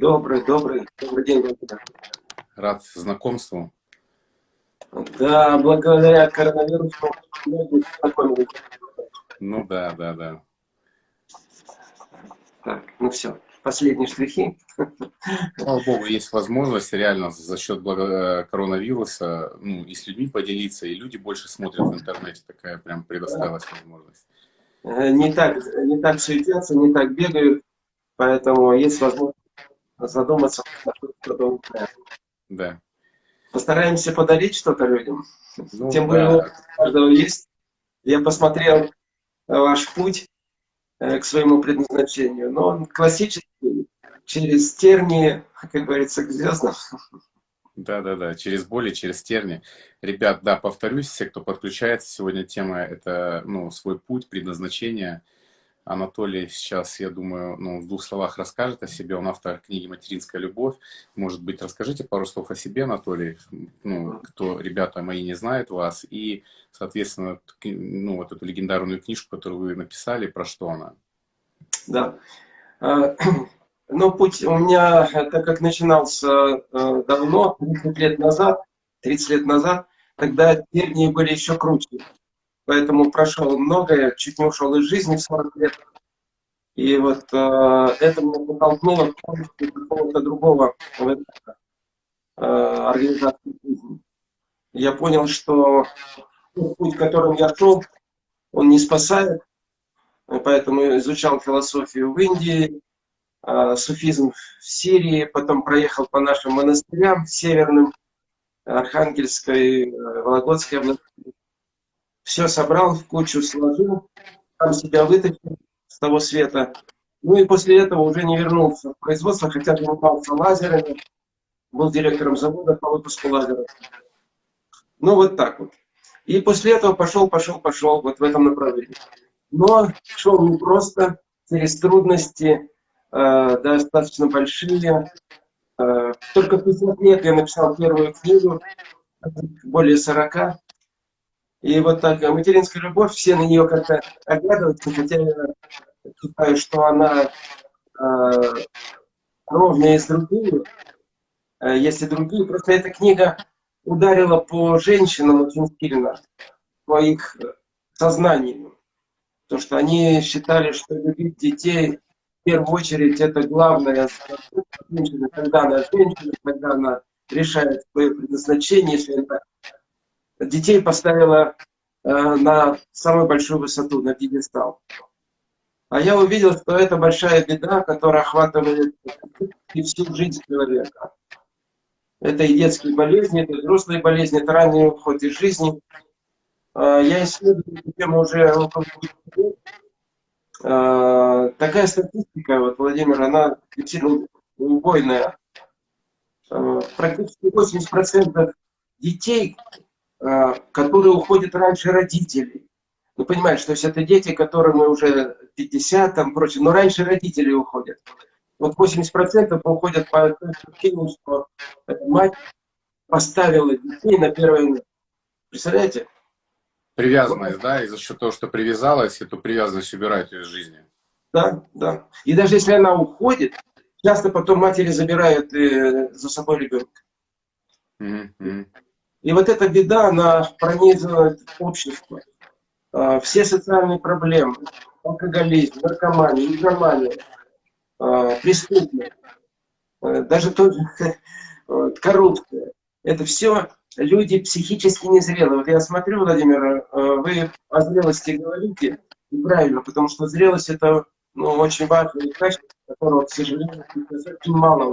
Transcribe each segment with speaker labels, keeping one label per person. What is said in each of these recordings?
Speaker 1: Добрый, добрый, добрый день, Владимир.
Speaker 2: Рад знакомству.
Speaker 1: Да, благодаря коронавирусу
Speaker 2: Ну да, да, да.
Speaker 1: Так, ну все, последние штрихи.
Speaker 2: Слава Богу, есть возможность реально за счет э, коронавируса ну, и с людьми поделиться, и люди больше смотрят в интернете. Такая прям предоставилась возможность.
Speaker 1: Э, не так, не так суетятся, не так бегают, поэтому есть возможность задуматься
Speaker 2: Да.
Speaker 1: Постараемся подарить что-то людям.
Speaker 2: Ну,
Speaker 1: Тем
Speaker 2: да.
Speaker 1: более у каждого есть. Я посмотрел ваш путь э, к своему предназначению, но он классический, через тернии, как говорится, к звездам.
Speaker 2: Да, да, да, через боли, через терни. Ребят, да, повторюсь, все, кто подключается, сегодня тема это ну, свой путь, предназначение. Анатолий сейчас, я думаю, ну, в двух словах расскажет о себе. Он автор книги «Материнская любовь». Может быть, расскажите пару слов о себе, Анатолий, ну, кто, ребята мои, не знают вас. И, соответственно, ну, вот эту легендарную книжку, которую вы написали, про что она?
Speaker 1: Да. А, ну, путь у меня, так как начинался э, давно, 30 лет назад, 30 лет назад, тогда тернии были еще круче поэтому прошел многое, чуть не ушел из жизни в 40 лет. И вот э, это меня подтолкнуло к какого-то другого э, организации жизни. Я понял, что путь, которым я шел, он не спасает, поэтому изучал философию в Индии, э, суфизм в Сирии, потом проехал по нашим монастырям северным, Архангельской, э, Вологодской области, все собрал в кучу, сложил, там себя вытащил с того света. Ну и после этого уже не вернулся в производство, хотя занимался лазерами, был директором завода по выпуску лазеров. Ну вот так вот. И после этого пошел, пошел, пошел вот в этом направлении. Но шел не просто, через трудности, э, достаточно большие. Э, только в 50 лет я написал первую книгу, более 40. И вот так, материнская любовь, все на нее как-то оглядываются, хотя я считаю, что она э, ровнее с другими, э, есть и другие. Просто эта книга ударила по женщинам очень сильно, по их сознанию. То, что они считали, что любить детей в первую очередь это главное женщина, когда она женщина, когда она решает свое предназначение, если это детей поставила э, на самую большую высоту, на пьедестал. А я увидел, что это большая беда, которая охватывает и всю жизнь человека. Это и детские болезни, это и взрослые болезни, это ранний уход из жизни. Э, я исследую эту тему уже. Э, такая статистика, вот, Владимир, она действительно убойная. Э, практически 80% детей, которые уходят раньше родителей. Ну, понимаешь, то есть это дети, которым уже 50, там, прочее, но раньше родители уходят. Вот 80% уходят по причине, что мать поставила детей на первое место. Представляете?
Speaker 2: Привязанность, да, и за счет того, что привязалась, эту привязанность убирает из жизни.
Speaker 1: Да, да. И даже если она уходит, часто потом матери забирают э, за собой ребенка. Mm -hmm. И вот эта беда, она пронизывает общество. А, все социальные проблемы, алкоголизм, наркомания, игромания, а, преступность, а, даже тот коррупция. Это все люди психически незрелые. Вот я смотрю, Владимир, вы о зрелости говорите, и правильно, потому что зрелость это ну, очень важное качество, которого, к сожалению, очень мало.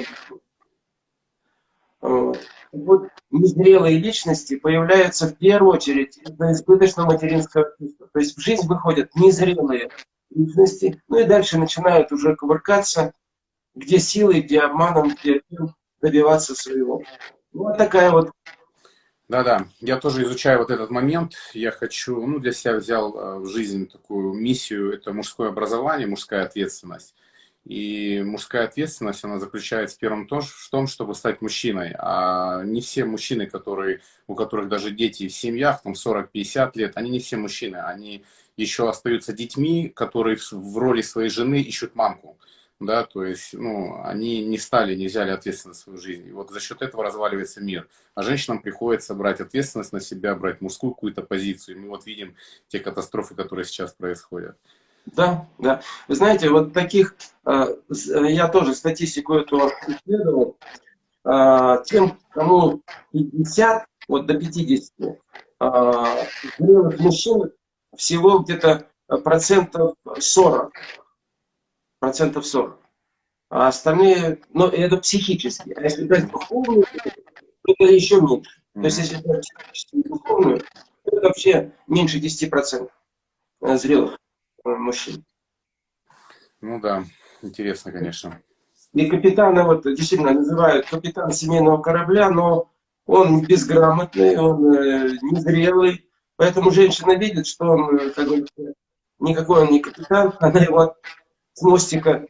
Speaker 1: Вот незрелые личности появляются в первую очередь из-за избыточного материнского чувства. То есть в жизнь выходят незрелые личности, ну и дальше начинают уже кувыркаться, где силой, где обманом, где добиваться своего. Вот такая вот
Speaker 2: да-да, я тоже изучаю вот этот момент. Я хочу, ну, для себя взял э, в жизнь такую миссию, это мужское образование, мужская ответственность. И мужская ответственность, она заключается в первом в том, чтобы стать мужчиной. А не все мужчины, которые, у которых даже дети в семьях, там 40-50 лет, они не все мужчины. Они еще остаются детьми, которые в роли своей жены ищут мамку. да, то есть, ну, они не стали, не взяли ответственность в свою жизнь. И вот за счет этого разваливается мир. А женщинам приходится брать ответственность на себя, брать мужскую какую-то позицию. И мы вот видим те катастрофы, которые сейчас происходят.
Speaker 1: Да, да. Вы знаете, вот таких, э, я тоже статистику эту исследовал, э, тем, кому 50, вот до 50, э, зрелых мужчин всего где-то процентов 40. Процентов 40. А остальные, ну, это психически. А если брать духовную, то это еще меньше. То есть, если брать психическую и духовную, то это вообще меньше 10% зрелых мужчин.
Speaker 2: Ну да, интересно, конечно.
Speaker 1: И капитана вот действительно называют капитан семейного корабля, но он безграмотный, он э, незрелый. Поэтому женщина видит, что он, э, как говорится, никакой он не капитан, она его с мостика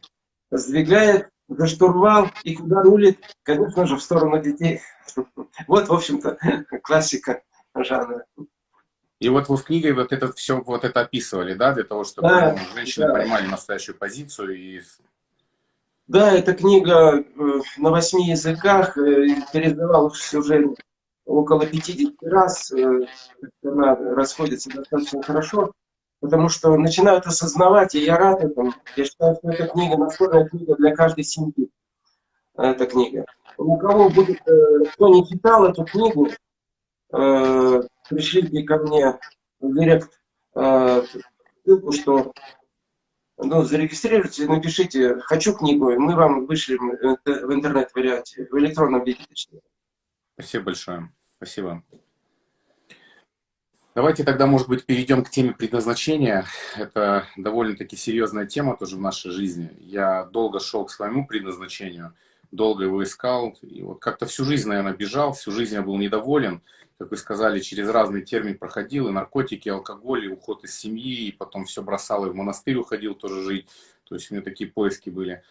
Speaker 1: сдвигает за штурвал и куда рулит, конечно же, в сторону детей. Вот, в общем-то, классика жанра.
Speaker 2: И вот вы в книге вот это все вот это описывали, да, для того, чтобы да, женщины да. понимали настоящую позицию и
Speaker 1: да, эта книга э, на восьми языках, э, передавалась уже около 50 раз, э, она расходится достаточно хорошо, потому что начинают осознавать, и я рад этому. Я считаю, что эта книга настольная книга для каждой семьи. Эта книга. У кого будет, кто не читал эту книгу, пришлите ко мне в директ ссылку, что ну, зарегистрируйтесь, напишите «хочу книгу», и мы вам вышлем в интернет-варианте, в электронном виде.
Speaker 2: Спасибо большое. Спасибо. Давайте тогда, может быть, перейдем к теме предназначения. Это довольно-таки серьезная тема тоже в нашей жизни. Я долго шел к своему предназначению, долго его искал. И вот как-то всю жизнь, наверное, бежал, всю жизнь я был недоволен как вы сказали, через разный термин проходил, и наркотики, и алкоголь, и уход из семьи, и потом все бросал, и в монастырь уходил тоже жить. То есть у меня такие поиски были.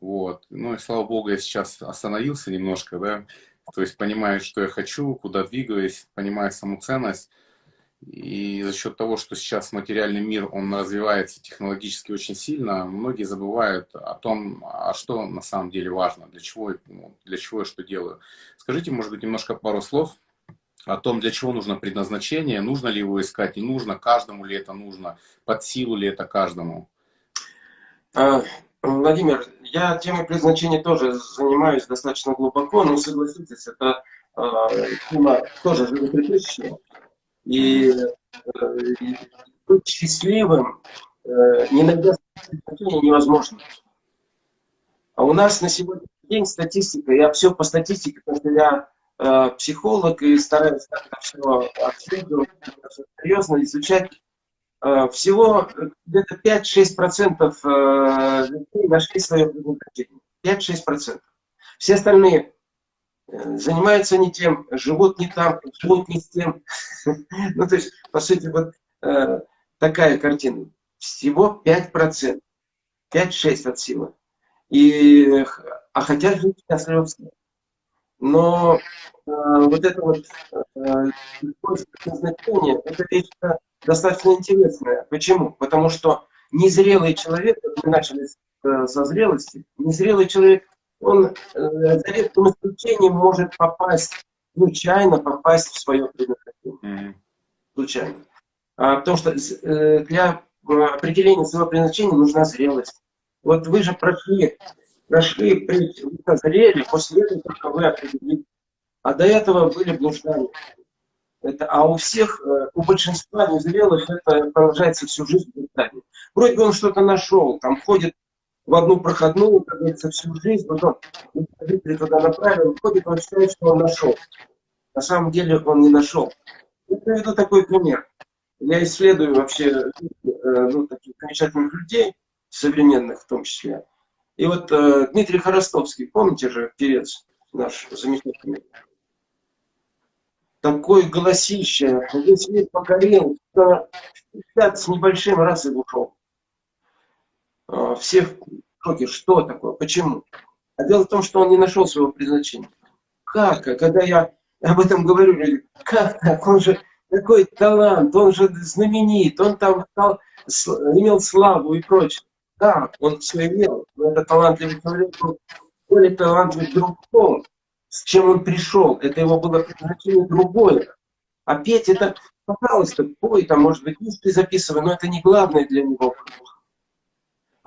Speaker 2: Вот. Ну и слава богу, я сейчас остановился немножко, да, то есть понимаю, что я хочу, куда двигаюсь, понимаю саму ценность. И за счет того, что сейчас материальный мир, он развивается технологически очень сильно, многие забывают о том, а что на самом деле важно, для чего, ну, для чего я что делаю. Скажите, может быть, немножко пару слов о том, для чего нужно предназначение, нужно ли его искать, не нужно, каждому ли это нужно, под силу ли это каждому?
Speaker 1: А, Владимир, я темой предназначения тоже занимаюсь достаточно глубоко, но согласитесь, это а, тема тоже животрепещущая. И, э, и быть счастливым, э, предназначения, невозможно. А у нас на сегодняшний день статистика, я все по статистике, потому что я Э, психолог и стараюсь это все обследовать, серьезно изучать. Э, всего где-то 5-6% э, людей нашли свое предназначение. 5-6%. Все остальные занимаются не тем, живут не там, живут не с тем. ну, то есть, по сути, вот такая картина. Всего 5%. 5-6 от силы. И, а хотят жить счастливо все. Но э, вот это вот э, назначение, это вещь достаточно интересная. Почему? Потому что незрелый человек, мы начали э, со зрелости, незрелый человек, он э, за редким исключением может попасть, случайно попасть в свое предназначение. Mm -hmm. Случайно. А, потому что э, для определения своего предназначения нужна зрелость. Вот вы же прошли прошли, вы созрели, после этого только вы определили. А до этого были блуждания. Это, а у всех, э, у большинства незрелых это продолжается всю жизнь блуждание. Вроде бы он что-то нашел, там ходит в одну проходную, как говорится, всю жизнь, потом родители туда направили, ходит, он считает, что он нашел. На самом деле он не нашел. Я приведу такой пример. Я исследую вообще э, ну, таких замечательных людей, современных в том числе. И вот э, Дмитрий Хоростовский, помните же, певец наш замечательный, такой голосище, весь мир покорил, 50 с небольшим раз и ушел. Э, всех в шоке, что такое, почему? А дело в том, что он не нашел своего предназначения. Как? Когда я об этом говорю, люди, как так? Он же такой талант, он же знаменит, он там стал, имел славу и прочее. Да, он все имел, но это талантливый человек был более талантливый друг том, с чем он пришел. Это его было предназначение другое. А петь это, пожалуйста, пой, там, может быть, диски записывай, но это не главное для него.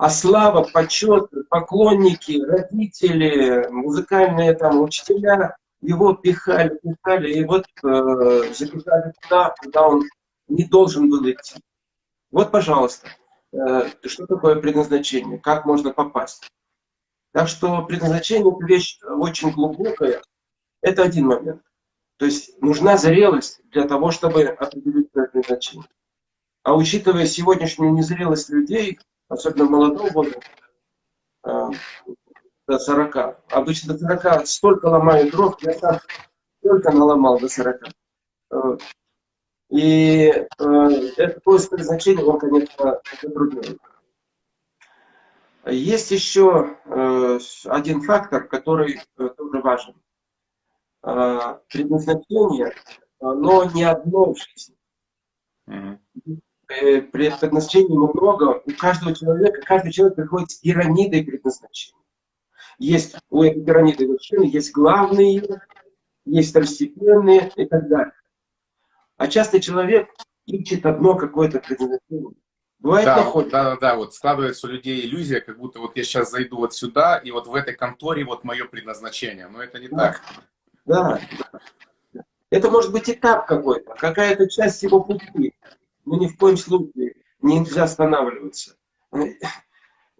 Speaker 1: А слава, почет, поклонники, родители, музыкальные там учителя его пихали, пихали, и вот э, запихали туда, куда он не должен был идти. Вот, пожалуйста, э, что такое предназначение, как можно попасть. Так что предназначение – это вещь очень глубокая. Это один момент. То есть нужна зрелость для того, чтобы определить предназначение. А учитывая сегодняшнюю незрелость людей, особенно молодого возраста, э, до 40, обычно до 40 столько ломают дров, я сам только наломал до 40. И э, это поиск предназначения, он, конечно, затрудняет. Есть еще э, один фактор, который э, тоже важен. Э, предназначение, но не одно в жизни. Предназначений много. У каждого человека, каждый человек приходит с пирамидой предназначения. Есть у этой пирамиды вершины, есть главные, есть второстепенные и так далее. А часто человек ищет одно какое-то предназначение.
Speaker 2: Бывает да, находит. да, да, да, вот складывается у людей иллюзия, как будто вот я сейчас зайду вот сюда, и вот в этой конторе вот мое предназначение. Но это не да. так.
Speaker 1: Да. Это может быть этап какой-то, какая-то часть его пути. Но ни в коем случае нельзя останавливаться.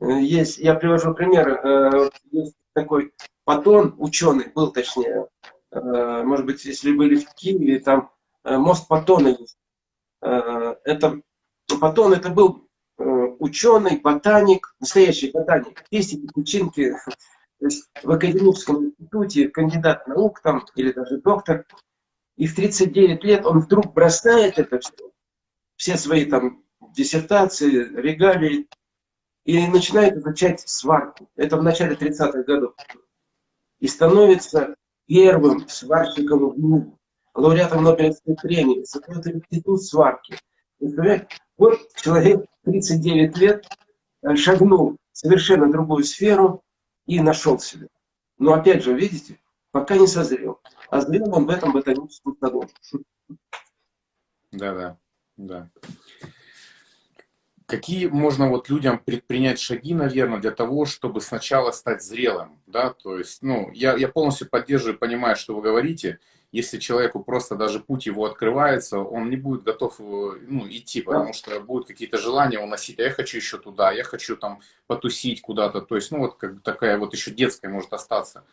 Speaker 1: Есть, я привожу пример, э, есть такой Патон, ученый был точнее, э, может быть, если были в Киеве, там э, мост Патона есть. Это Патон это был э, ученый, ботаник, настоящий ботаник, песики, печеньки, то есть в академическом институте кандидат наук там, или даже доктор. И в 39 лет он вдруг бросает это все, все свои там диссертации, регалии, и начинает изучать сварку. Это в начале 30-х годов. И становится первым сварщиком в мире, лауреатом Нобелевской премии, создает институт сварки. Вот человек 39 лет э, шагнул в совершенно другую сферу и нашел себя. Но опять же, видите, пока не созрел. А зрел он в этом ботаническом саду.
Speaker 2: Да, да. Какие можно вот людям предпринять шаги, наверное, для того, чтобы сначала стать зрелым, да, то есть, ну, я, я полностью поддерживаю, понимаю, что вы говорите, если человеку просто даже путь его открывается, он не будет готов э, ну, идти, потому что будут какие-то желания уносить, а я хочу еще туда, я хочу там потусить куда-то, то есть, ну, вот как такая вот еще детская может остаться.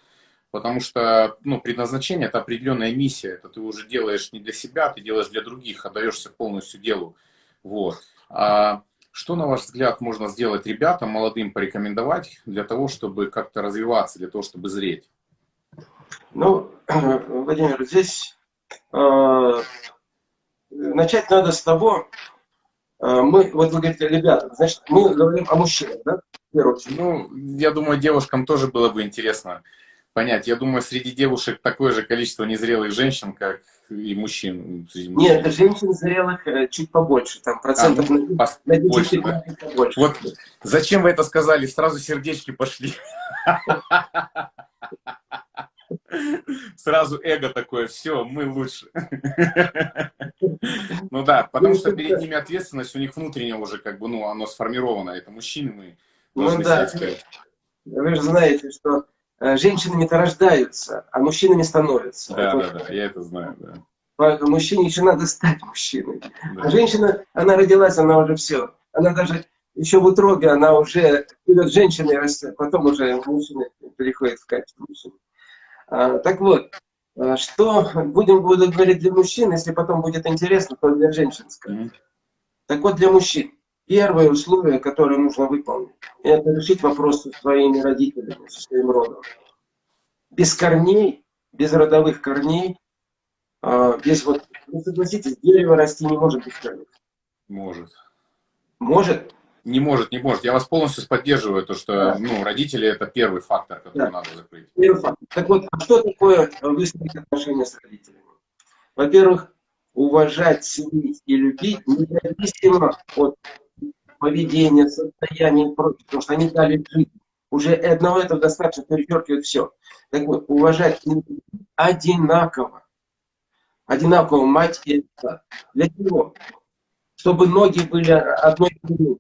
Speaker 2: Потому что, ну, предназначение – это определенная миссия, это ты уже делаешь не для себя, ты делаешь для других, отдаешься полностью делу, вот. А что, на ваш взгляд, можно сделать ребятам, молодым, порекомендовать для того, чтобы как-то развиваться, для того, чтобы зреть?
Speaker 1: Ну, Владимир, здесь э, начать надо с того, э, мы, вот вы говорите, ребята, значит, мы говорим о мужчинах, да?
Speaker 2: Ну, я думаю, девушкам тоже было бы интересно понять. Я думаю, среди девушек такое же количество незрелых женщин, как и мужчин.
Speaker 1: Нет, женщин зрелых э, чуть побольше, там процентов а, ну, на,
Speaker 2: на 10 больше, да? побольше. Вот зачем вы это сказали? Сразу сердечки пошли. Сразу эго такое, все, мы лучше. Ну да, потому что перед ними ответственность, у них внутренне уже как бы, ну, оно сформировано. Это мужчины, мы
Speaker 1: должны ну, да. Вы же знаете, что женщинами-то рождаются, а мужчинами становятся.
Speaker 2: Да, это да, да, я это знаю, да.
Speaker 1: Мужчине еще надо стать мужчиной. Да. А женщина, она родилась, она уже все. Она даже еще в утробе, она уже вперед женщиной растет, потом уже мужчина переходит в качество мужчины. А, так вот, а, что будем буду говорить для мужчин, если потом будет интересно, то для женщин скажем. Так вот, для мужчин. Первое условие, которое нужно выполнить, это решить вопрос со своими родителями, со своим родом. Без корней, без родовых корней, а, без вот, вы согласитесь, дерево расти не может без корней.
Speaker 2: Может.
Speaker 1: Может?
Speaker 2: Не может, не может. Я вас полностью поддерживаю, то, что да. ну, родители – это первый фактор, который да. надо закрыть.
Speaker 1: Первый фактор. Так вот, а что такое выстроить отношения с родителями? Во-первых, уважать, ценить и любить, независимо от поведение, состояние и прочее, потому что они дали жизнь. Уже одного этого достаточно перечеркивает все. Так вот, уважать одинаково. Одинаково мать и отца. Для чего? Чтобы ноги были одной длины.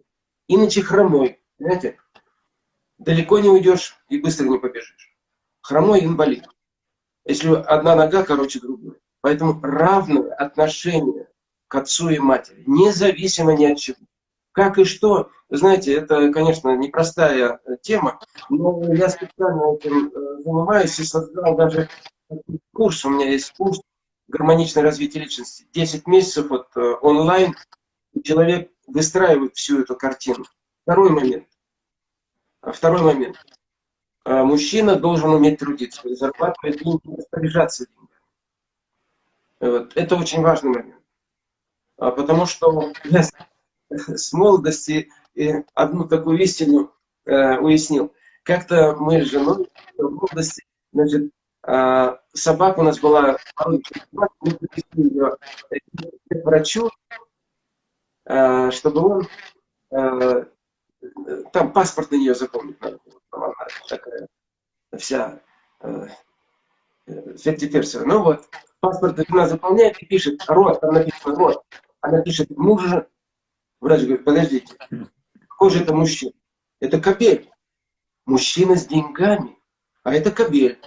Speaker 1: Иначе хромой. Понимаете? Далеко не уйдешь и быстро не побежишь. Хромой инвалид. Если одна нога короче другой. Поэтому равное отношение к отцу и матери, независимо ни от чего. Как и что, знаете, это, конечно, непростая э, тема, но я специально этим э, занимаюсь и создал даже курс, у меня есть курс гармоничное развитие личности. 10 месяцев вот, э, онлайн, человек выстраивает всю эту картину. Второй момент. А второй момент. Мужчина должен уметь трудиться, зарабатывать деньги, распоряжаться деньгами. Вот. Это очень важный момент. А потому что с молодости одну такую истину э, уяснил. Как-то мы с женой в молодости, значит, э, собака у нас была, мы привезли ее к врачу, э, чтобы он, э, там паспорт на нее запомнить надо. Она такая вся э. Ну вот, паспорт она заполняет и пишет, род, там написано род. Она пишет, мужа Врач говорит, подождите, какой же это мужчина? Это кобель. Мужчина с деньгами, а это кобель.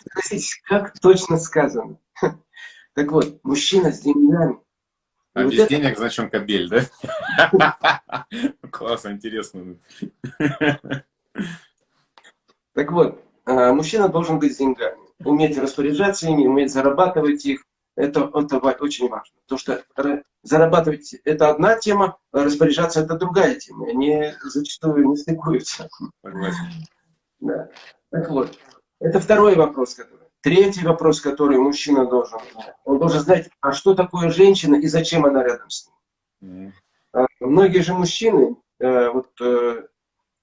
Speaker 1: Спросите, как точно сказано. Так вот, мужчина с деньгами.
Speaker 2: А без денег, он кобель, да? Классно, интересно.
Speaker 1: Так вот, а, мужчина должен быть с деньгами. Уметь распоряжаться ими, уметь зарабатывать их, это, это очень важно. Потому что зарабатывать – это одна тема, а распоряжаться – это другая тема. Они зачастую не стыкуются. Да. Так вот, это второй вопрос. Который. Третий вопрос, который мужчина должен знать. Он должен знать, а что такое женщина и зачем она рядом с ним. Mm. Многие же мужчины, э, вот э,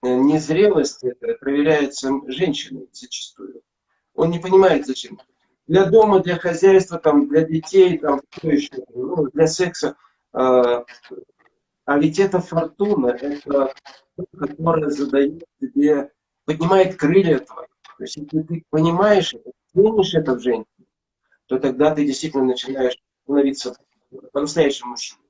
Speaker 1: незрелость проверяется женщиной зачастую. Он не понимает, зачем для дома, для хозяйства, там, для детей, там, что еще, ну, для секса. А, а ведь это фортуна, это которая задает тебе, поднимает крылья твои. То есть, если ты понимаешь это, ценишь это в женщине, то тогда ты действительно начинаешь становиться по-настоящему мужчиной.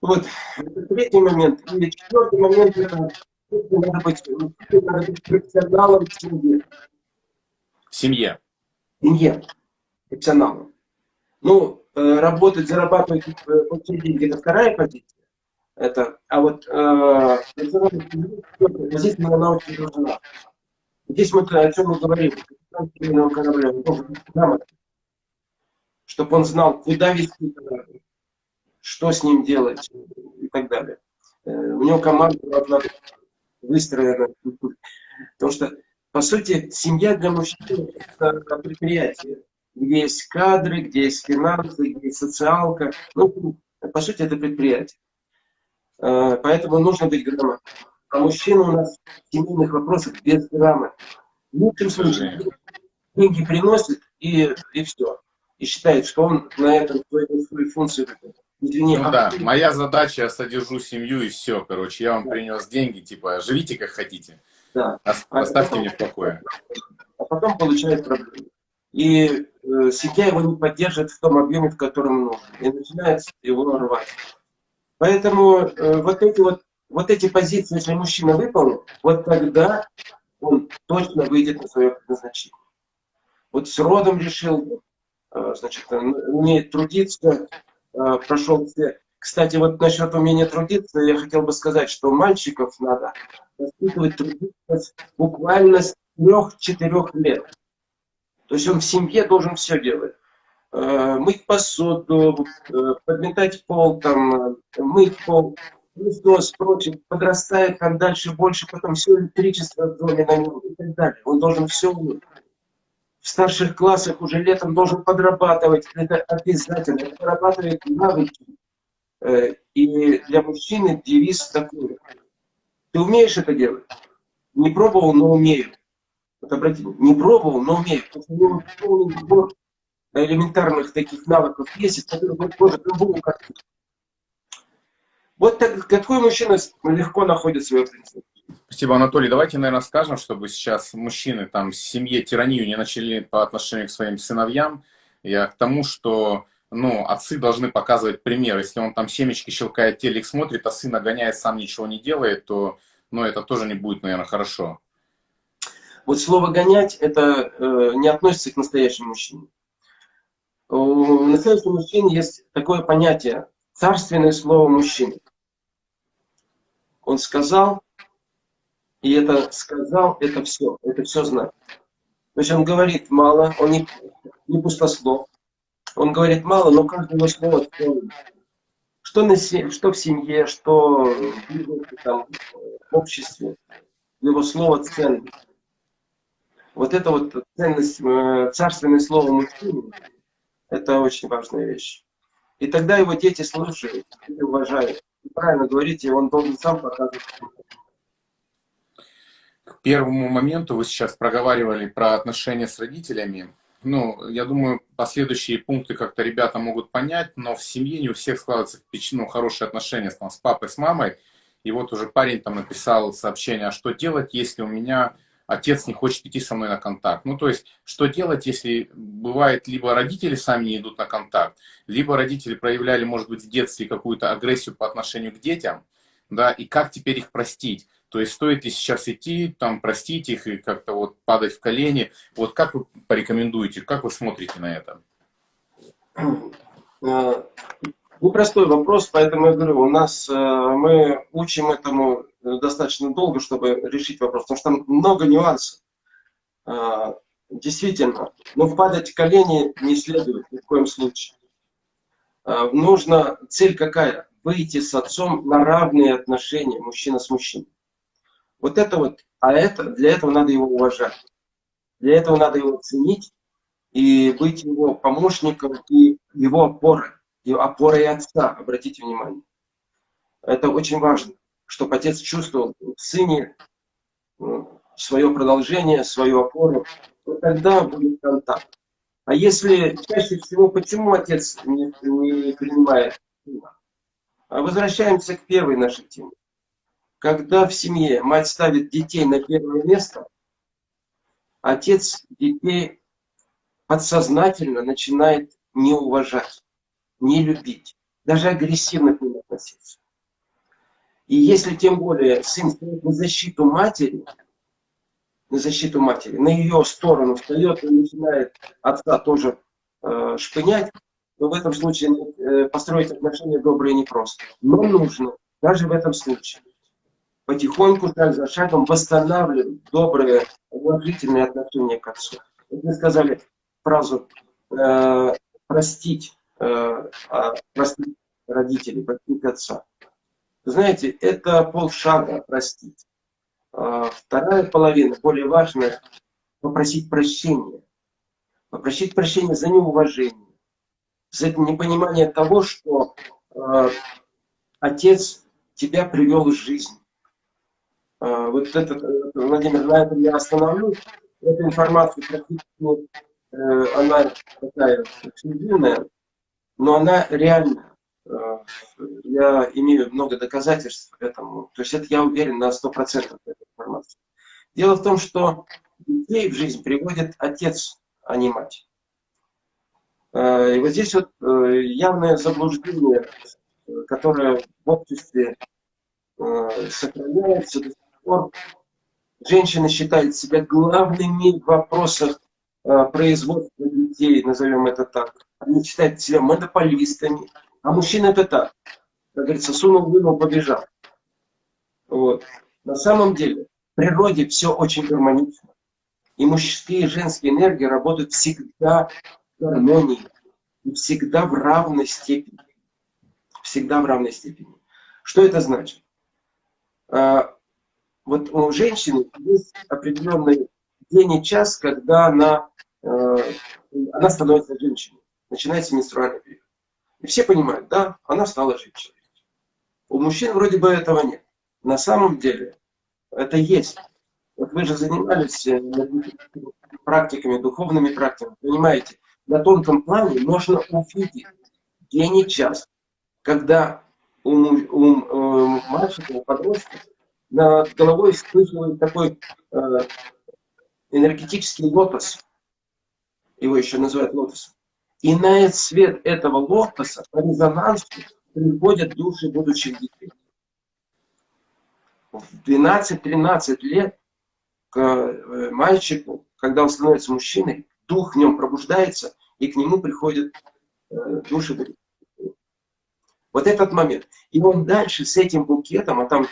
Speaker 1: Вот, это третий момент. И четвертый момент, это надо быть, надо быть профессионалом в семье.
Speaker 2: В семье
Speaker 1: семье, профессионалам. Ну, э, работать, зарабатывать, э, получить деньги – это вторая позиция. Это, а вот позиция она очень нужна. Здесь мы о чем мы говорим. чтобы он знал, куда вести корабль, что с ним делать и так далее. Э, у него команда должна быть выстроена. Потому что по сути, семья для мужчин – это предприятие, где есть кадры, где есть финансы, где есть социалка. Ну, по сути, это предприятие. А, поэтому нужно быть грамотным. А мужчина у нас в семейных вопросах без грамоты. В лучшем случае деньги приносит и, и все. И считает, что он на этом свою, функцию выполняет.
Speaker 2: Извини, ну а да, моя задача, я содержу семью и все, короче, я вам принес деньги, типа, живите как хотите. Да. Оставьте потом, меня в покое.
Speaker 1: А потом получает проблемы. И э, семья его не поддерживает в том объеме, в котором нужно. И начинает его рвать. Поэтому э, вот, эти вот, вот эти позиции, если мужчина выполнит, вот тогда он точно выйдет на свое предназначение. Вот с родом решил, э, значит, умеет трудиться, э, прошел все кстати, вот насчет умения трудиться, я хотел бы сказать, что мальчиков надо воспитывать трудиться буквально с трех-четырех лет. То есть он в семье должен все делать. Э, мыть посуду, э, подметать пол, там, мыть пол, Христос, прочее, подрастает там дальше больше, потом все электричество в доме на него и так далее. Он должен все. В старших классах уже летом должен подрабатывать, это обязательно, подрабатывать навыки. Э, и для мужчины девиз такой. Ты умеешь это делать? Не пробовал, но умею. Вот обратите, не пробовал, но умею. Потому элементарных таких навыков есть, из которых он картину. Вот так, такой мужчина легко находит свою принципу.
Speaker 2: Спасибо, Анатолий. Давайте, наверное, скажем, чтобы сейчас мужчины там в семье тиранию не начали по отношению к своим сыновьям. Я к тому, что ну, отцы должны показывать пример. Если он там семечки щелкает, телек смотрит, а сын нагоняет, сам ничего не делает, то ну, это тоже не будет, наверное, хорошо.
Speaker 1: Вот слово «гонять» это э, не относится к настоящему мужчине. У настоящего мужчины есть такое понятие «царственное слово мужчины». Он сказал, и это сказал, это все, это все знает. То есть он говорит мало, он не, не пустослов. Он говорит мало, но каждое его слово что, на, что в семье, что в, там, в обществе, его слово ценно. Вот это вот ценность, э, царственное слово мужчины, это очень важная вещь. И тогда его дети слушают и уважают. И правильно говорите, он должен сам показывать
Speaker 2: к первому моменту вы сейчас проговаривали про отношения с родителями. Ну, я думаю, последующие пункты как-то ребята могут понять, но в семье не у всех складываются ну, хорошие отношения там, с папой, с мамой. И вот уже парень там написал сообщение, а что делать, если у меня отец не хочет идти со мной на контакт. Ну, то есть, что делать, если бывает, либо родители сами не идут на контакт, либо родители проявляли, может быть, в детстве какую-то агрессию по отношению к детям, да, и как теперь их простить? То есть стоит ли сейчас идти, там, простить их и как-то вот падать в колени? Вот как вы порекомендуете, как вы смотрите на это?
Speaker 1: Э, непростой вопрос, поэтому я говорю, у нас э, мы учим этому достаточно долго, чтобы решить вопрос, потому что там много нюансов. Э, действительно, но впадать в колени не следует ни в коем случае. Нужно, цель какая? Выйти с отцом на равные отношения, мужчина с мужчиной. Вот это вот, а это, для этого надо его уважать. Для этого надо его ценить и быть его помощником и его опорой, его опорой отца, обратите внимание. Это очень важно, чтобы отец чувствовал в сыне ну, свое продолжение, свою опору, то тогда будет контакт. А если чаще всего, почему отец не, не принимает сына? А возвращаемся к первой нашей теме. Когда в семье мать ставит детей на первое место, отец детей подсознательно начинает не уважать, не любить, даже агрессивно к ним относиться. И если тем более сын стоит на защиту матери, на защиту матери, на ее сторону встает и начинает отца тоже э, шпынять, то в этом случае э, построить отношения добрые непросто. Но нужно, даже в этом случае потихоньку, шаг за шагом восстанавливать добрые, уважительные отношения к отцу. вы сказали фразу э, «простить», э, а, простить родителей, простить отца. Знаете, это полшага простить. А вторая половина, более важная, попросить прощения. Попросить прощения за неуважение, за непонимание того, что э, отец тебя привел в жизнь вот этот, э, Владимир, на этом я остановлюсь. Эта информация практически, э, она такая эксклюзивная, но она реальная. А, я имею много доказательств этому. То есть это я уверен на 100% этой информации. Дело в том, что детей в жизнь приводит отец, а не мать. А, и вот здесь вот э, явное заблуждение, которое в обществе сохраняется до пор женщины считают себя главными в вопросах э, производства детей, назовем это так. Они считают себя монополистами, а мужчина это так. Как говорится, сунул, вынул, побежал. Вот. На самом деле, в природе все очень гармонично. И мужские и женские энергии работают всегда в гармонии. И всегда в равной степени. Всегда в равной степени. Что это значит? Вот у женщины есть определенный день и час, когда она, э, она становится женщиной, начинается менструальный период. И все понимают, да, она стала женщиной. У мужчин вроде бы этого нет. На самом деле это есть. Вот вы же занимались э, практиками, духовными практиками, понимаете, на тонком плане можно увидеть день и час, когда у, у, у мальчика, у подростка, над головой вспыхивает такой э, энергетический лотос. Его еще называют лотосом. И на свет этого лотоса по резонансу приходят души будущих детей. В 12-13 лет к э, мальчику, когда он становится мужчиной, дух в нем пробуждается, и к нему приходят э, души будущих. Вот этот момент. И он дальше с этим букетом, а там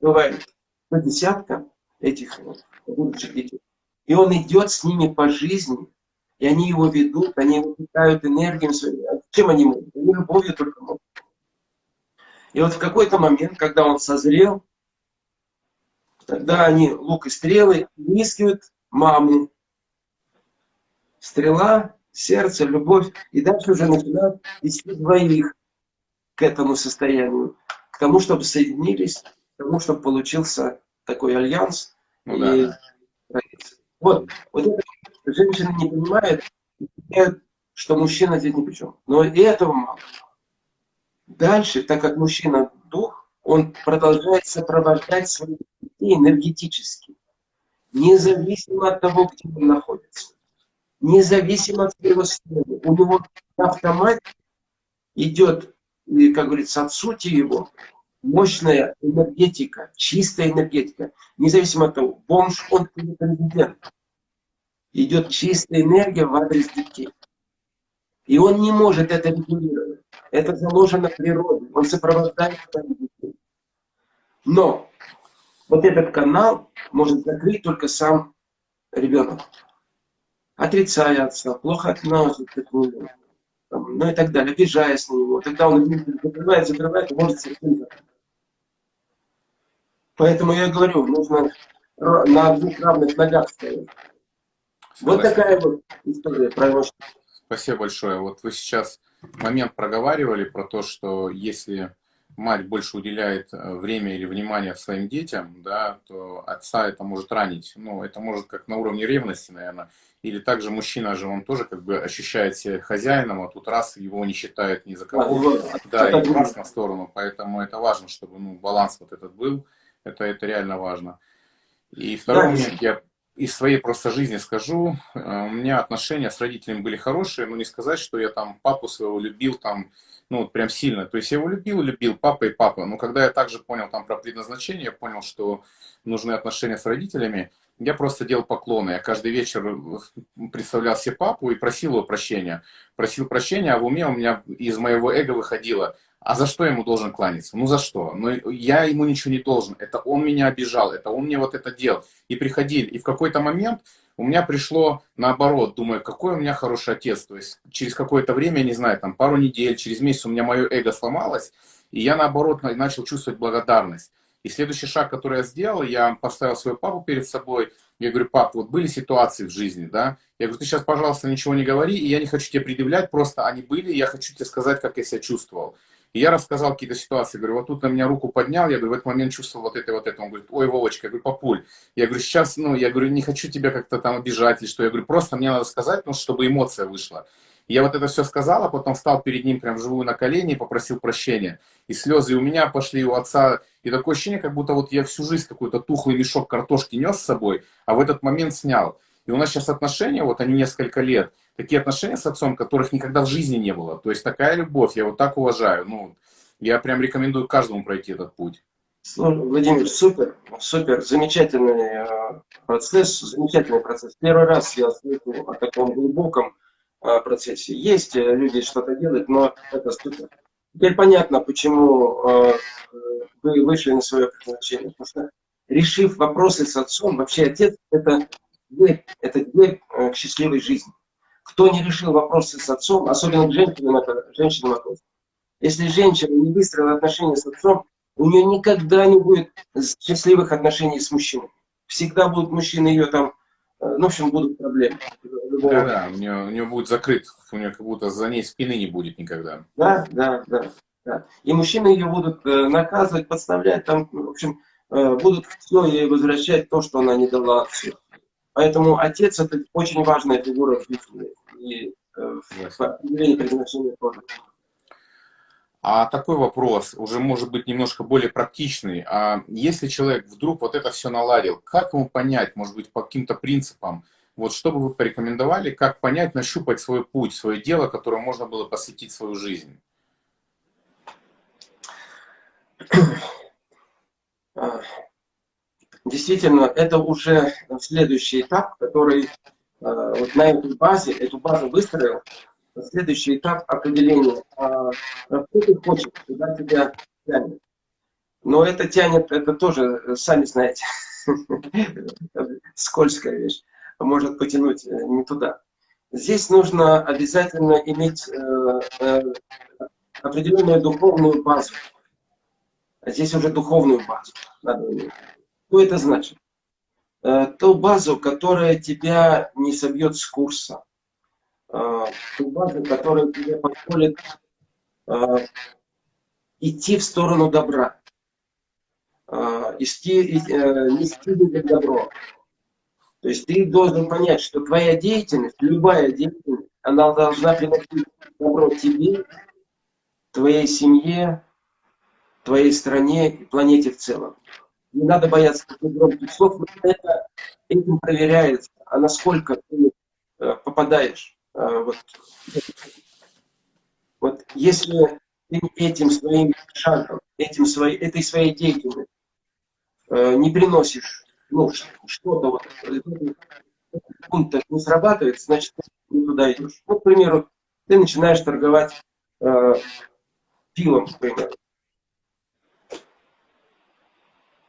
Speaker 1: бывает по десятка этих будущих детей, и он идет с ними по жизни, и они его ведут, они его питают энергией своей. А чем они могут? Они любовью только могут. И вот в какой-то момент, когда он созрел, тогда они лук и стрелы искивают маму. Стрела, сердце, любовь. И дальше уже начинают вести двоих к этому состоянию. К тому, чтобы соединились, тому, чтобы получился такой альянс. Ну, и... да. Вот, вот это женщины не понимают, что мужчина здесь ни при чем. Но и этого мало. Дальше, так как мужчина дух, он продолжает сопровождать своих детей энергетически, независимо от того, где он находится, независимо от своего состояния. У него на автомате идет, как говорится, от сути его, мощная энергетика, чистая энергетика, независимо от того, бомж он или президент. Идет чистая энергия в адрес детей. И он не может это регулировать. Это заложено в природе. Он сопровождает детей. Но вот этот канал может закрыть только сам ребенок. Отрицая отца, плохо относится к нему, ну и так далее, обижаясь на него. Тогда он закрывает, закрывает и может совсем. Поэтому я говорю, нужно на двух равных ногах стоять. Вот такая вот история про
Speaker 2: Спасибо большое. Вот вы сейчас момент проговаривали про то, что если мать больше уделяет э, время или внимание своим детям, да, то отца это может ранить. Ну, это может как на уровне ревности, наверное. Или также мужчина же, он тоже как бы ощущает себя хозяином, а тут раз его не считает ни за кого. Да, и раз на сторону. Поэтому это важно, чтобы ну, баланс вот этот был. Это, это реально важно. И второй да, момент, я из своей просто жизни скажу, э, у меня отношения с родителями были хорошие, но не сказать, что я там папу своего любил там, ну вот прям сильно. То есть я его любил, любил, папа и папа. Но когда я также понял там про предназначение, я понял, что нужны отношения с родителями, я просто делал поклоны. Я каждый вечер э, представлял себе папу и просил его прощения. Просил прощения, а в уме у меня из моего эго выходило – а за что я ему должен кланяться? Ну за что? Ну я ему ничего не должен. Это он меня обижал, это он мне вот это делал. И приходили. И в какой-то момент у меня пришло наоборот. Думаю, какой у меня хороший отец. То есть через какое-то время, не знаю, там пару недель, через месяц у меня мое эго сломалось. И я наоборот начал чувствовать благодарность. И следующий шаг, который я сделал, я поставил свою папу перед собой. Я говорю, пап, вот были ситуации в жизни, да? Я говорю, ты сейчас, пожалуйста, ничего не говори, и я не хочу тебе предъявлять, просто они были, я хочу тебе сказать, как я себя чувствовал. И я рассказал какие-то ситуации, говорю, вот тут на меня руку поднял, я говорю, в этот момент чувствовал вот это, вот это. Он говорит, ой, Вовочка, я говорю, папуль. Я говорю, сейчас, ну, я говорю, не хочу тебя как-то там обижать или что. Я говорю, просто мне надо сказать, ну, чтобы эмоция вышла. Я вот это все сказал, а потом встал перед ним прям вживую на колени и попросил прощения. И слезы у меня пошли, у отца. И такое ощущение, как будто вот я всю жизнь какой-то тухлый мешок картошки нес с собой, а в этот момент снял. И у нас сейчас отношения, вот они несколько лет, такие отношения с отцом, которых никогда в жизни не было. То есть такая любовь, я вот так уважаю. Ну, я прям рекомендую каждому пройти этот путь.
Speaker 1: Владимир, супер, супер, замечательный э, процесс, замечательный процесс. Первый раз я слышу о таком глубоком э, процессе. Есть э, люди что-то делают, но это супер. Теперь понятно, почему вы вышли на свое предназначение. Потому что решив вопросы с отцом, вообще отец это дверь, это дверь к счастливой жизни. Кто не решил вопросы с отцом, особенно к женщинам, это женщинам вопрос. Если женщина не выстроила отношения с отцом, у нее никогда не будет счастливых отношений с мужчиной. Всегда будут мужчины ее там, э, ну, в общем, будут проблемы.
Speaker 2: Да, да, у нее, у нее будет закрыт, у нее как будто за ней спины не будет никогда.
Speaker 1: Да, да, да. да. И мужчины ее будут э, наказывать, подставлять, там, в общем, э, будут все ей возвращать то, что она не дала отцу. Поэтому отец это очень важная фигура в жизни. И в определении предназначения тоже.
Speaker 2: А такой вопрос, уже может быть немножко более практичный. А если человек вдруг вот это все наладил, как ему понять, может быть, по каким-то принципам, вот что бы вы порекомендовали, как понять, нащупать свой путь, свое дело, которому можно было посвятить свою жизнь?
Speaker 1: Действительно, это уже следующий этап, который а, вот на этой базе, эту базу выстроил, следующий этап определения, а, ты хочешь, куда тебя тянет. Но это тянет, это тоже, сами знаете, скользкая вещь, может потянуть э, не туда. Здесь нужно обязательно иметь э, э, определенную духовную базу. Здесь уже духовную базу надо иметь. Что это значит? Ту базу, которая тебя не собьет с курса, Э, ту базу, которая тебе позволит э, идти в сторону добра, э, идти, нести людям добро. То есть ты должен понять, что твоя деятельность, любая деятельность, она должна приносить добро тебе, твоей семье, твоей стране и планете в целом. Не надо бояться громких слов, это этим проверяется, а насколько ты попадаешь а, вот, вот если ты этим своим шагом, этим своей, этой своей деятельностью э, не приносишь ну, что-то вот, пункт не срабатывает, значит, ты не туда идешь. Вот, к примеру, ты начинаешь торговать э, пивом, к примеру.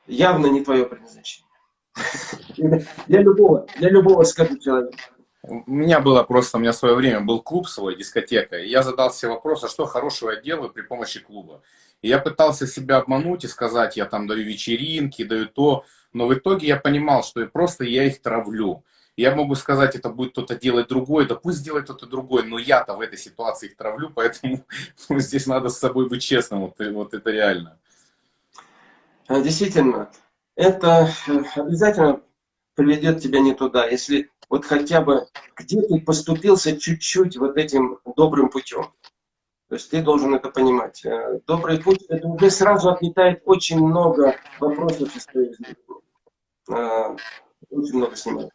Speaker 1: Явно не твое предназначение. Для любого, для любого, скажу человека.
Speaker 2: У меня было просто, у меня в свое время был клуб свой, дискотека, и я задал себе вопрос, а что хорошего я делаю при помощи клуба? И я пытался себя обмануть и сказать, я там даю вечеринки, даю то, но в итоге я понимал, что просто я их травлю. Я могу сказать, это будет кто-то делать другой, да пусть делает кто-то другой, но я-то в этой ситуации их травлю, поэтому ну, здесь надо с собой быть честным, вот, вот это реально.
Speaker 1: А, действительно, это э, обязательно приведет тебя не туда. Если вот хотя бы где ты поступился чуть-чуть вот этим добрым путем. То есть ты должен это понимать. Э, добрый путь, это уже сразу отметает очень много вопросов из твоей жизни. Э, очень много снимает.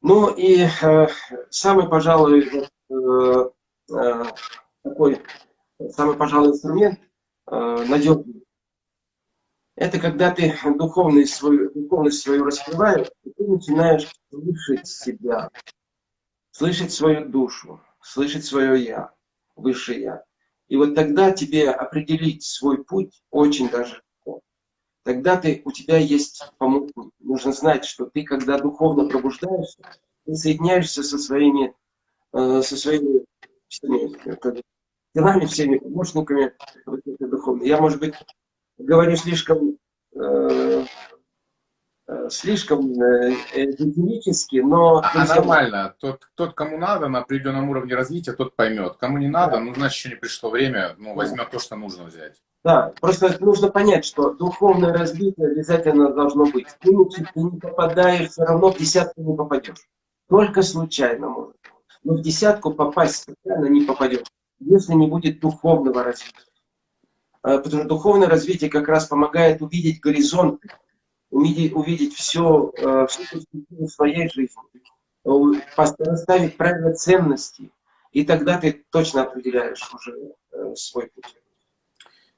Speaker 1: Ну и э, самый, пожалуй, такой, самый, пожалуй, инструмент надежный это когда ты духовность свою, духовность свою раскрываешь, и ты начинаешь слышать себя, слышать свою душу, слышать свое «я», высшее «я». И вот тогда тебе определить свой путь очень даже легко. Тогда ты, у тебя есть помощник. Нужно знать, что ты, когда духовно пробуждаешься, ты соединяешься со своими, э, со своими всеми, делами, всеми помощниками вот, духовными. Я, может быть, говорю слишком, э, э слишком э, эзотерически, но...
Speaker 2: А, а нормально. Тот, тот, кому надо на определенном уровне развития, тот поймет. Кому не надо, да. ну, значит, еще не пришло время, ну, возьмет то, что нужно взять.
Speaker 1: Да, просто нужно понять, что духовное развитие обязательно должно быть. Ты, ты не попадаешь, все равно в десятку не попадешь. Только случайно может. Но в десятку попасть случайно не попадешь, если не будет духовного развития. Э, потому что духовное развитие как раз помогает увидеть горизонт, увидеть, увидеть все, э, всю своей жизни, поставить правильно ценности, и тогда ты точно определяешь уже э, свой путь.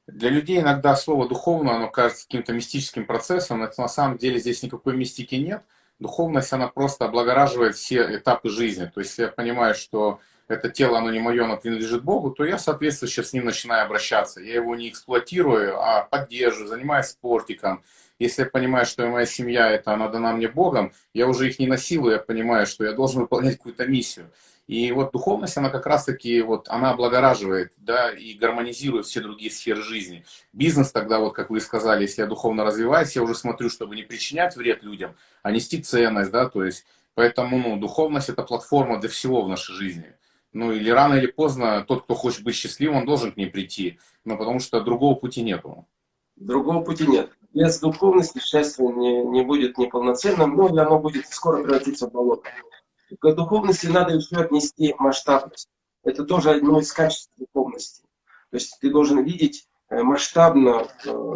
Speaker 2: Для людей иногда слово «духовно» оно кажется каким-то мистическим процессом, но на самом деле здесь никакой мистики нет. Духовность, она просто облагораживает все этапы жизни. То есть, я понимаю, что это тело, оно не мое, оно принадлежит Богу, то я, соответственно, сейчас с ним начинаю обращаться. Я его не эксплуатирую, а поддерживаю, занимаюсь спортиком. Если я понимаю, что моя семья, это она дана мне Богом, я уже их не насилую, я понимаю, что я должен выполнять какую-то миссию. И вот духовность, она как раз-таки, вот, она облагораживает, да, и гармонизирует все другие сферы жизни. Бизнес тогда, вот, как вы сказали, если я духовно развиваюсь, я уже смотрю, чтобы не причинять вред людям, а нести ценность, да, то есть, поэтому, ну, духовность – это платформа для всего в нашей жизни. Ну, или рано или поздно тот, кто хочет быть счастливым, он должен к ней прийти. Но потому что другого пути нету.
Speaker 1: Другого пути нет. Без духовности счастье не, не будет неполноценным, но оно будет скоро превратиться в болото. К духовности надо еще отнести масштабность. Это тоже одно из качеств духовности. То есть ты должен видеть э, масштабно э,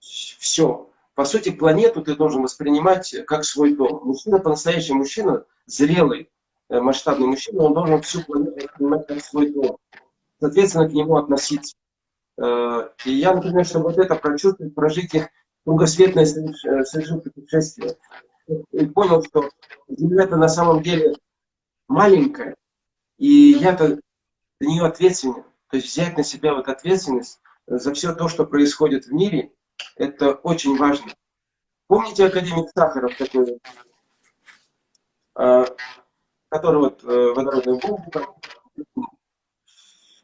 Speaker 1: все. По сути, планету ты должен воспринимать как свой дом. Мужчина, по-настоящему мужчина, зрелый, э, масштабный мужчина, он должен всю планету воспринимать как свой дом. Соответственно, к нему относиться. И я, например, чтобы вот это прочувствовать, прожить их кругосветное совершил путешествие, и понял, что Земля-то на самом деле маленькая, и я-то за нее ответственен. То есть взять на себя вот ответственность за все то, что происходит в мире, это очень важно. Помните академик Сахаров такой, который вот э, водородную бомбу,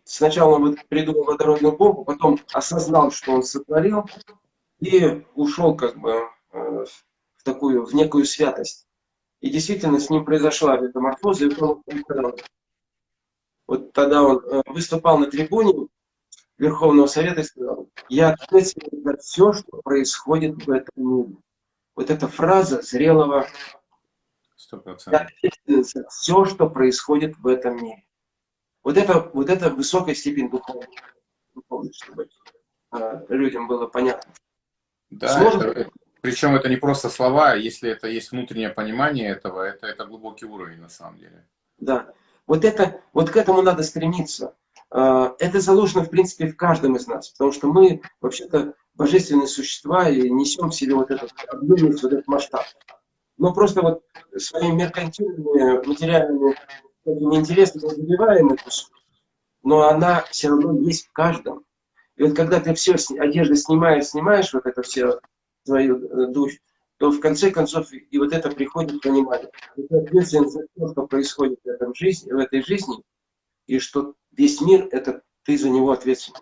Speaker 1: сначала он придумал водородную бомбу, потом осознал, что он сотворил, и ушел как бы э, в такую, в некую святость. И действительно с ним произошла метаморфоза, и он вот тогда он э, выступал на трибуне Верховного Совета и сказал, я ответственен за все, что происходит в этом мире. Вот эта фраза зрелого, 100%. я ответственен за все, что происходит в этом мире. Вот это, вот это высокая степень духовности, чтобы э, людям было понятно.
Speaker 2: Да, это, причем это не просто слова, а если это есть внутреннее понимание этого, это, это глубокий уровень на самом деле.
Speaker 1: Да. Вот, это, вот к этому надо стремиться. А, это заложено, в принципе, в каждом из нас, потому что мы, вообще-то, божественные существа и несем в себе вот этот объемность, вот этот масштаб. Но просто вот своими меркантильными, материальными интересами мы забиваем эту но она все равно есть в каждом. И вот когда ты все одежды снимаешь, снимаешь вот это все свою э, душу, то в конце концов и вот это приходит понимание. Ты ответственен за то, что происходит в, этом жизни, в этой жизни, и что весь мир, это ты за него ответственен.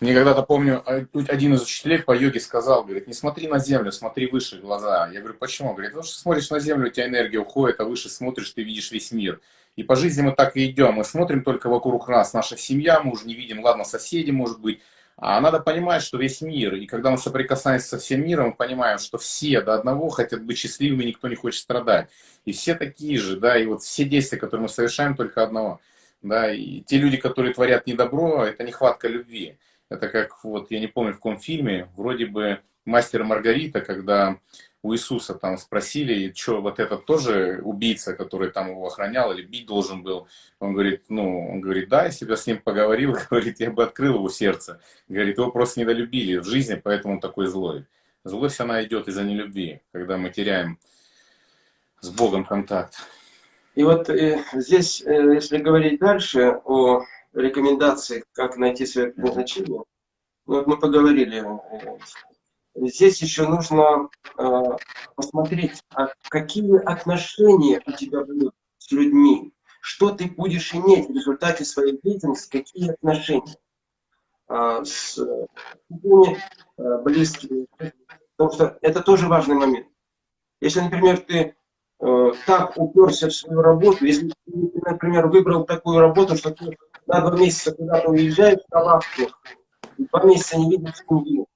Speaker 2: Мне когда-то помню, а, один из учителей по йоге сказал, говорит, не смотри на землю, смотри выше глаза. Я говорю, почему? Говорит, потому что смотришь на землю, у тебя энергия уходит, а выше смотришь, ты видишь весь мир. И по жизни мы так и идем, мы смотрим только вокруг нас, наша семья, мы уже не видим, ладно, соседи, может быть, а надо понимать, что весь мир, и когда мы соприкасаемся со всем миром, мы понимаем, что все до одного хотят быть счастливыми, никто не хочет страдать. И все такие же, да, и вот все действия, которые мы совершаем, только одного. Да, и те люди, которые творят недобро, это нехватка любви. Это как, вот, я не помню, в каком фильме, вроде бы «Мастер Маргарита», когда у Иисуса там спросили, что вот этот тоже убийца, который там его охранял или бить должен был. Он говорит, ну, он говорит, да, я с ним поговорил, говорит, я бы открыл его сердце. Говорит, его просто недолюбили в жизни, поэтому он такой злой. Злость, она идет из-за нелюбви, когда мы теряем с Богом контакт.
Speaker 1: И вот э, здесь, э, если говорить дальше о рекомендации, как найти свое предназначение, вот мы поговорили здесь еще нужно э, посмотреть, а какие отношения у тебя будут с людьми, что ты будешь иметь в результате своей деятельности, какие отношения э, с людьми э, близкими. Потому что это тоже важный момент. Если, например, ты так уперся в свою работу, если ты, например, выбрал такую работу, что ты на два месяца куда-то уезжаешь на лавку, два месяца не видишь семью,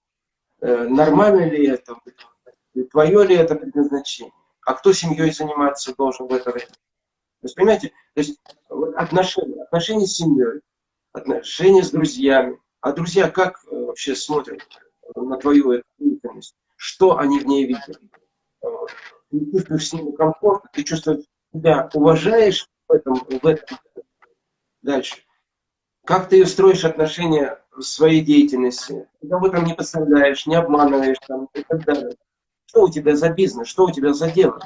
Speaker 1: Э, нормально ли это, твое ли это предназначение, а кто семьей заниматься должен в это время. То есть, понимаете, то есть отношения, отношения с семьей, отношения с друзьями. А друзья как э, вообще смотрят на твою деятельность? Что они в ней видят? Ты чувствуешь с ними комфорт, ты чувствуешь себя, уважаешь в этом, в этом. Дальше. Как ты строишь отношения в своей деятельности? Никого там не подставляешь, не обманываешь там, и так далее. Что у тебя за бизнес, что у тебя за дело?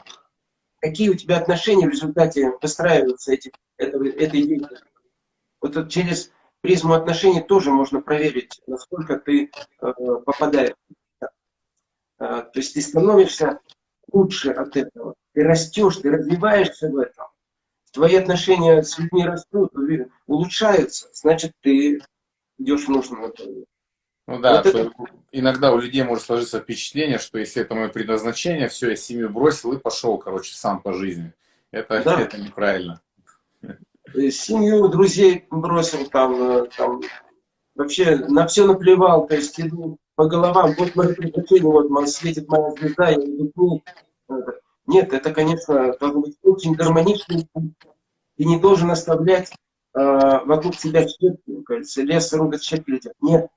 Speaker 1: Какие у тебя отношения в результате выстраиваются эти, этого, этой деятельности? Вот через призму отношений тоже можно проверить, насколько ты э, попадаешь. Э, то есть ты становишься лучше от этого. Ты растешь, ты развиваешься в этом твои отношения с людьми растут, улучшаются, значит, ты идешь в нужном направлении.
Speaker 2: Ну да, вот это... иногда у людей может сложиться впечатление, что если это мое предназначение, все, я семью бросил и пошел, короче, сам по жизни. Это, да. это неправильно.
Speaker 1: Семью, друзей бросил там, э, там, вообще на все наплевал, то есть иду по головам, вот мое предназначение, вот светит моя звезда, я иду нет, это, конечно, должен быть очень гармоничный путь. Ты не должен оставлять вокруг себя щепки, кажется, лес рубят, щепки летят. Нет.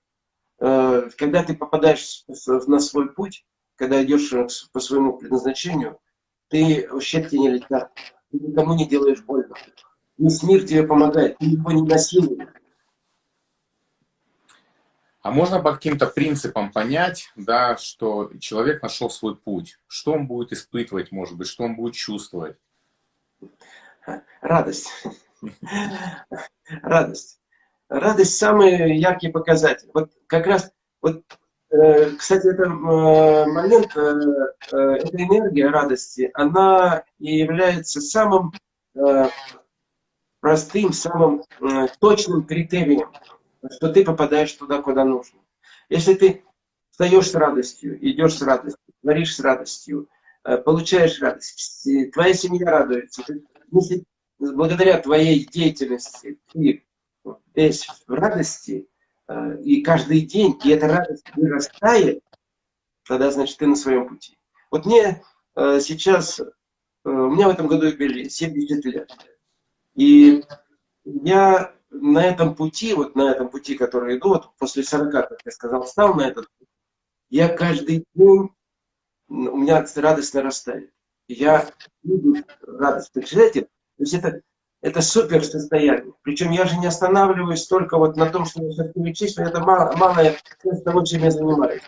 Speaker 1: Э, когда ты попадаешь на свой путь, когда идешь по своему предназначению, ты щепки не летят, ты никому не делаешь больно. Весь мир тебе помогает, ты его не насилуешь.
Speaker 2: А можно по каким-то принципам понять, да, что человек нашел свой путь? Что он будет испытывать, может быть, что он будет чувствовать?
Speaker 1: Радость. Радость. Радость самый яркий показатель. Вот как раз, вот, э, кстати, это э, момент, э, эта энергия радости, она и является самым простым, самым точным критерием, что ты попадаешь туда, куда нужно. Если ты встаешь с радостью, идешь с радостью, творишь с радостью, э, получаешь радость, твоя семья радуется, если благодаря твоей деятельности ты весь в радости, э, и каждый день, и эта радость вырастает, тогда, значит, ты на своем пути. Вот мне э, сейчас, у меня в этом году юбилей, 70 лет. И я на этом пути, вот на этом пути, который иду, вот после 40, как я сказал, стал на этот путь, я каждый день, у меня радость нарастает. Я вижу радость. Представляете? То есть это это супер состояние. Причем я же не останавливаюсь только вот на том, что я перечислю, это мало, малая часть того, чем я занимаюсь.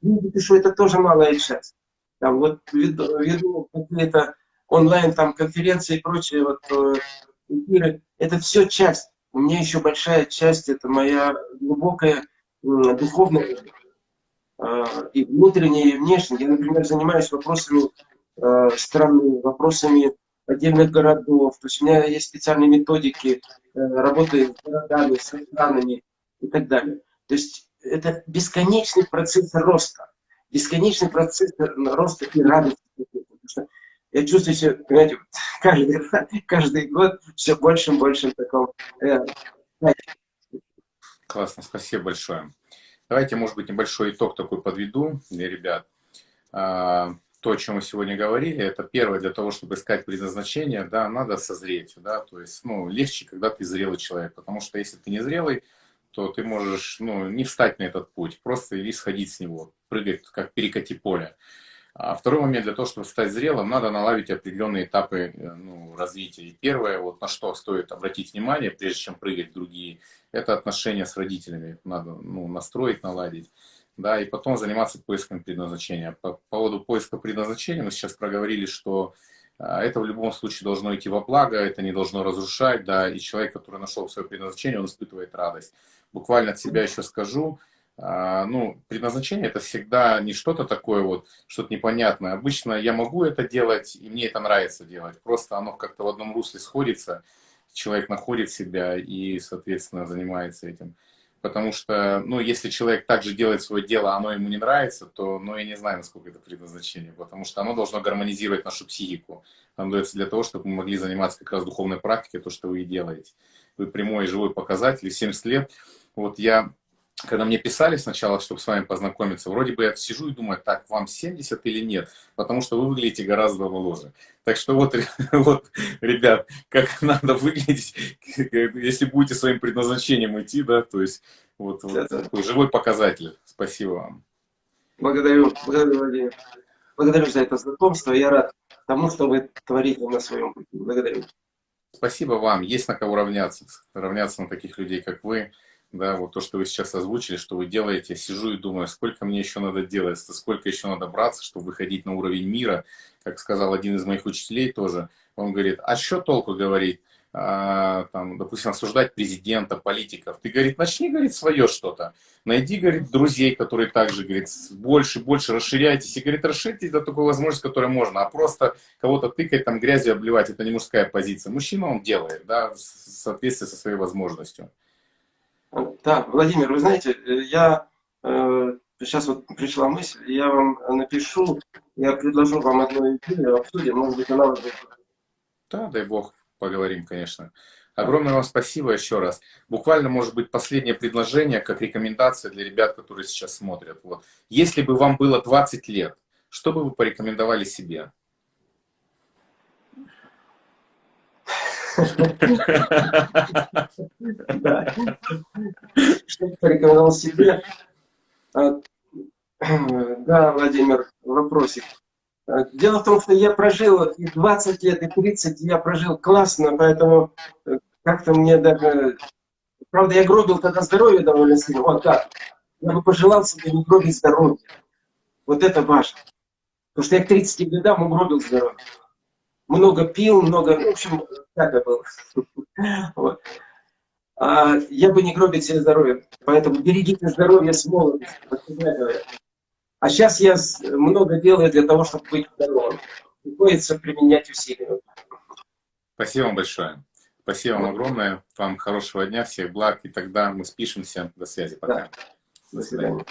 Speaker 1: Видите, что это тоже малая часть. Там вот веду, веду какие-то онлайн там конференции и прочие вот э, эфиры. Это все часть. У меня еще большая часть, это моя глубокая духовная э, и внутренняя, и внешняя. Я, например, занимаюсь вопросами э, страны, вопросами отдельных городов. То есть у меня есть специальные методики э, работы с городами, с странами и так далее. То есть это бесконечный процесс роста, бесконечный процесс роста и радости. Потому что я чувствую себя, понимаете, каждый, каждый год все больше и больше в таком... Э,
Speaker 2: Классно, спасибо большое. Давайте, может быть, небольшой итог такой подведу для ребят. А, то, о чем мы сегодня говорили, это первое, для того, чтобы искать предназначение, да, надо созреть, да, то есть, ну, легче, когда ты зрелый человек, потому что если ты не зрелый, то ты можешь, ну, не встать на этот путь, просто или сходить с него, прыгать, как перекати поле. А второй момент, для того, чтобы стать зрелым, надо наладить определенные этапы э, ну, развития. И первое, вот на что стоит обратить внимание, прежде чем прыгать в другие, это отношения с родителями. Надо ну, настроить, наладить да, и потом заниматься поиском предназначения. По поводу поиска предназначения мы сейчас проговорили, что а, это в любом случае должно идти во благо, это не должно разрушать, да, и человек, который нашел свое предназначение, он испытывает радость. Буквально от себя еще скажу, ну, предназначение это всегда не что-то такое вот, что-то непонятное. Обычно я могу это делать, и мне это нравится делать. Просто оно как-то в одном русле сходится, человек находит себя и, соответственно, занимается этим. Потому что, ну, если человек также делает свое дело, оно ему не нравится, то, ну, я не знаю, насколько это предназначение, потому что оно должно гармонизировать нашу психику. Оно дается для того, чтобы мы могли заниматься как раз духовной практикой, то, что вы и делаете. Вы прямой живой показатель, 70 лет. Вот я когда мне писали сначала, чтобы с вами познакомиться, вроде бы я сижу и думаю, так, вам 70 или нет, потому что вы выглядите гораздо моложе. Так что вот, вот ребят, как надо выглядеть, если будете своим предназначением идти, да, то есть вот, вот такой живой показатель. Спасибо вам.
Speaker 1: Благодарю, благодарю, Владимир. Благодарю за это знакомство. Я рад тому, что вы творите на своем пути. Благодарю.
Speaker 2: Спасибо вам. Есть на кого равняться. Равняться на таких людей, как вы да, вот то, что вы сейчас озвучили, что вы делаете, сижу и думаю, сколько мне еще надо делать, сколько еще надо браться, чтобы выходить на уровень мира, как сказал один из моих учителей тоже, он говорит, а что толку говорить, а, там, допустим, осуждать президента, политиков, ты, говорит, начни, говорит, свое что-то, найди, говорит, друзей, которые также, говорит, больше, больше расширяйтесь, и, говорит, расширьте до такой возможности, которая можно, а просто кого-то тыкать, там, грязью обливать, это не мужская позиция, мужчина он делает, да, в соответствии со своей возможностью.
Speaker 1: Да, Владимир, вы знаете, э, я э, сейчас вот пришла мысль, я вам напишу, я предложу вам одну идею, обсудим, может быть, она вас
Speaker 2: Да, дай бог, поговорим, конечно. Огромное вам спасибо еще раз. Буквально, может быть, последнее предложение, как рекомендация для ребят, которые сейчас смотрят. Вот. Если бы вам было 20 лет, что бы вы порекомендовали себе?
Speaker 1: Что порекомендовал себе? А, Да, Владимир, вопросик. А, Дело в том, что я прожил и 20 лет, и 30 я прожил классно, поэтому э, как-то мне даже... Правда, я гробил тогда здоровье довольно сильно. Вот так. Я бы пожелал себе не гробить здоровье. Вот это важно. Потому что я к 30 годам угробил здоровье. Много пил, много... В общем, так это было. Вот. А я бы не гробил себе здоровье. Поэтому берегите здоровье с говорят. А сейчас я много делаю для того, чтобы быть здоровым. Приходится применять усилия.
Speaker 2: Спасибо вам большое. Спасибо вам огромное. Вам хорошего дня, всех благ. И тогда мы спишемся. До связи. Пока.
Speaker 1: До свидания.